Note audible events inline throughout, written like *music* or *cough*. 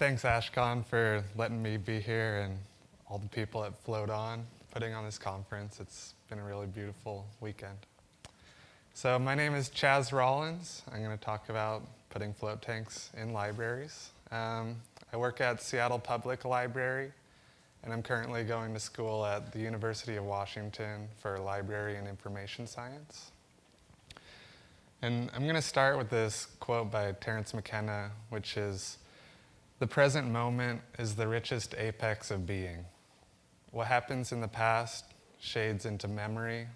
thanks Ashkon for letting me be here and all the people at Float On putting on this conference. It's been a really beautiful weekend. So my name is Chaz Rollins. I'm going to talk about putting float tanks in libraries. Um, I work at Seattle Public Library, and I'm currently going to school at the University of Washington for library and information science. And I'm going to start with this quote by Terence McKenna, which is, the present moment is the richest apex of being. What happens in the past shades into memory.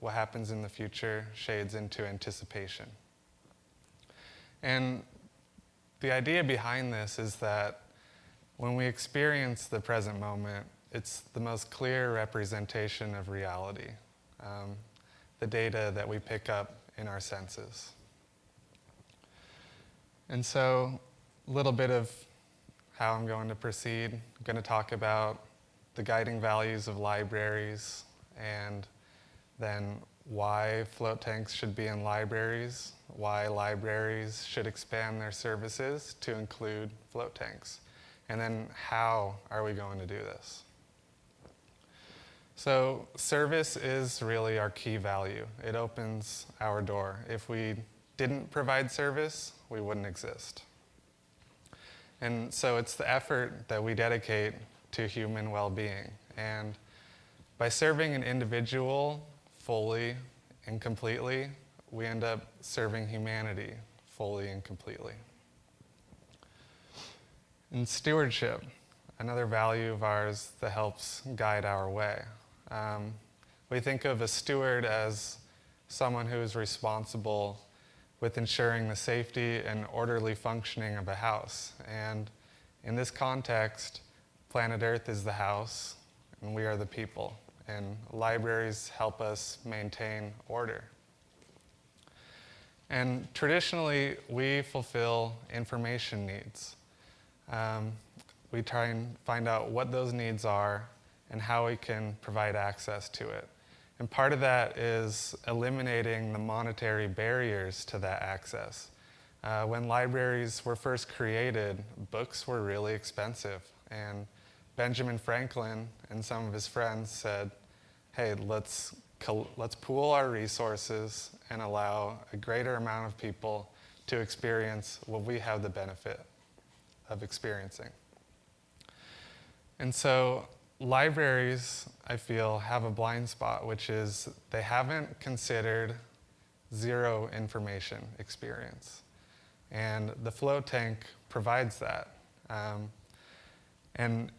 What happens in the future shades into anticipation. And the idea behind this is that when we experience the present moment, it's the most clear representation of reality, um, the data that we pick up in our senses. And so, a little bit of how I'm going to proceed. I'm going to talk about the guiding values of libraries and then why float tanks should be in libraries, why libraries should expand their services to include float tanks, and then how are we going to do this. So service is really our key value. It opens our door. If we didn't provide service, we wouldn't exist. And so it's the effort that we dedicate to human well-being. And by serving an individual fully and completely, we end up serving humanity fully and completely. And stewardship, another value of ours that helps guide our way. Um, we think of a steward as someone who is responsible with ensuring the safety and orderly functioning of a house. And in this context, planet Earth is the house, and we are the people. And libraries help us maintain order. And traditionally, we fulfill information needs. Um, we try and find out what those needs are and how we can provide access to it. And part of that is eliminating the monetary barriers to that access. Uh, when libraries were first created, books were really expensive. And Benjamin Franklin and some of his friends said, hey, let's, let's pool our resources and allow a greater amount of people to experience what we have the benefit of experiencing. And so libraries, I feel, have a blind spot, which is they haven't considered zero information experience. And the float tank provides that. Um, and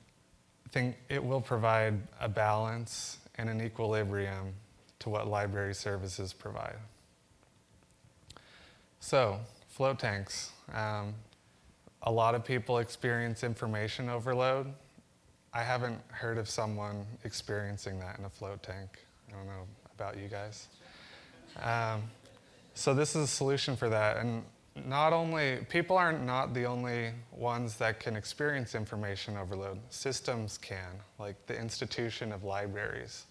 I think it will provide a balance and an equilibrium to what library services provide. So, float tanks. Um, a lot of people experience information overload. I haven't heard of someone experiencing that in a float tank. I don't know about you guys. Um, so this is a solution for that. And not only, people are not the only ones that can experience information overload. Systems can, like the institution of libraries.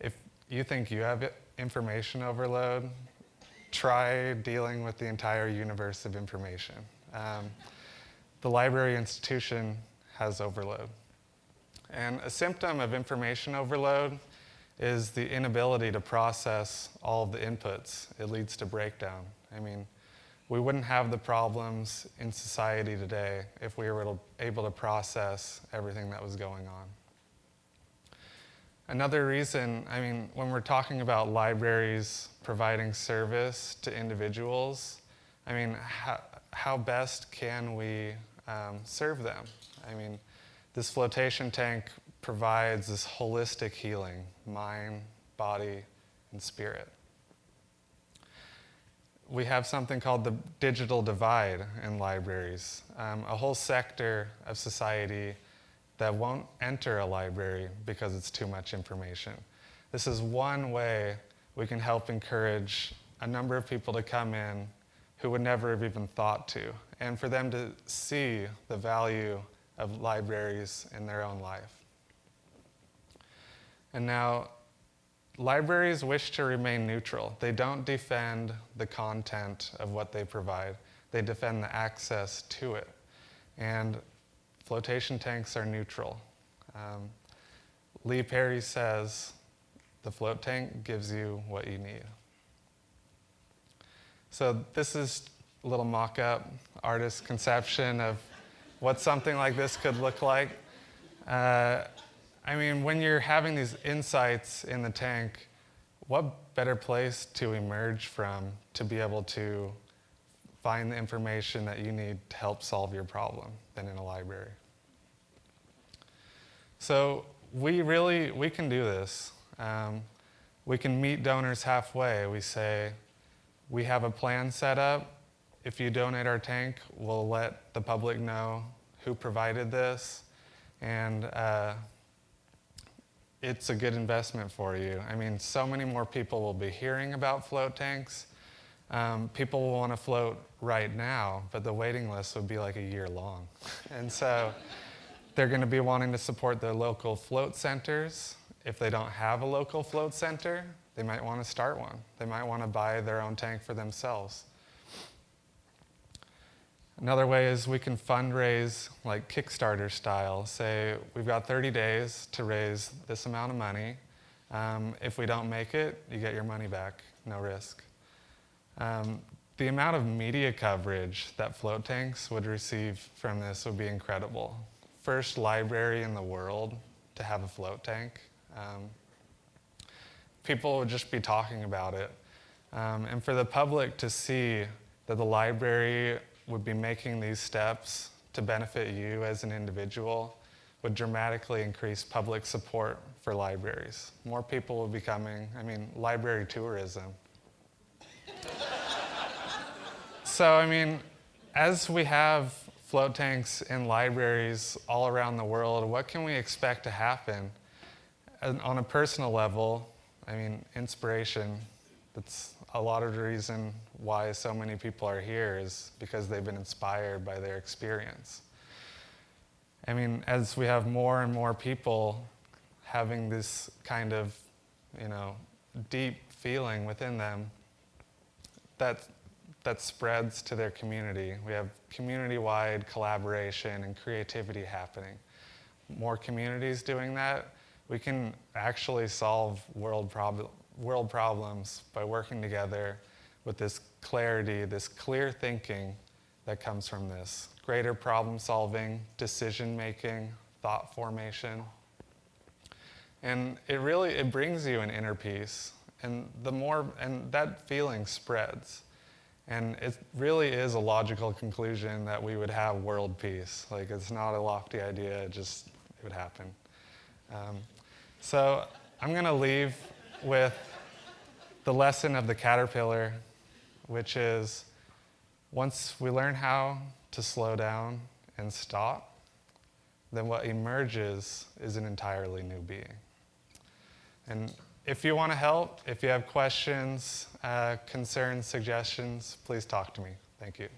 If you think you have information overload, try dealing with the entire universe of information. Um, the library institution has overload. And a symptom of information overload is the inability to process all of the inputs. It leads to breakdown. I mean, we wouldn't have the problems in society today if we were able to process everything that was going on. Another reason, I mean, when we're talking about libraries providing service to individuals, I mean, how, how best can we um, serve them? I mean, this flotation tank provides this holistic healing, mind, body, and spirit. We have something called the digital divide in libraries, um, a whole sector of society that won't enter a library because it's too much information. This is one way we can help encourage a number of people to come in who would never have even thought to, and for them to see the value of libraries in their own life. And now, libraries wish to remain neutral. They don't defend the content of what they provide. They defend the access to it. And flotation tanks are neutral. Um, Lee Perry says the float tank gives you what you need. So this is a little mock-up artist's conception of what something like this could look like. Uh, I mean, when you're having these insights in the tank, what better place to emerge from to be able to find the information that you need to help solve your problem than in a library? So we really, we can do this. Um, we can meet donors halfway. We say, we have a plan set up. If you donate our tank, we'll let the public know who provided this. And uh, it's a good investment for you. I mean, so many more people will be hearing about float tanks. Um, people will want to float right now, but the waiting list would be like a year long. *laughs* and so they're going to be wanting to support their local float centers. If they don't have a local float center, they might want to start one. They might want to buy their own tank for themselves. Another way is we can fundraise like Kickstarter style. Say we've got 30 days to raise this amount of money. Um, if we don't make it, you get your money back, no risk. Um, the amount of media coverage that float tanks would receive from this would be incredible. First library in the world to have a float tank. Um, people would just be talking about it. Um, and for the public to see that the library would be making these steps to benefit you as an individual would dramatically increase public support for libraries. More people will be coming, I mean, library tourism. so, I mean, as we have float tanks in libraries all around the world, what can we expect to happen? And on a personal level, I mean, inspiration, that's a lot of the reason why so many people are here is because they've been inspired by their experience. I mean, as we have more and more people having this kind of, you know, deep feeling within them, that, that spreads to their community. We have community-wide collaboration and creativity happening. More communities doing that, we can actually solve world, prob world problems by working together with this clarity, this clear thinking that comes from this. Greater problem solving, decision making, thought formation. And it really, it brings you an inner peace. And the more, and that feeling spreads. And it really is a logical conclusion that we would have world peace. Like it's not a lofty idea, it just, it would happen. Um, so I'm going to leave with the lesson of the caterpillar, which is once we learn how to slow down and stop, then what emerges is an entirely new being. And if you want to help, if you have questions, uh, concerns, suggestions, please talk to me. Thank you.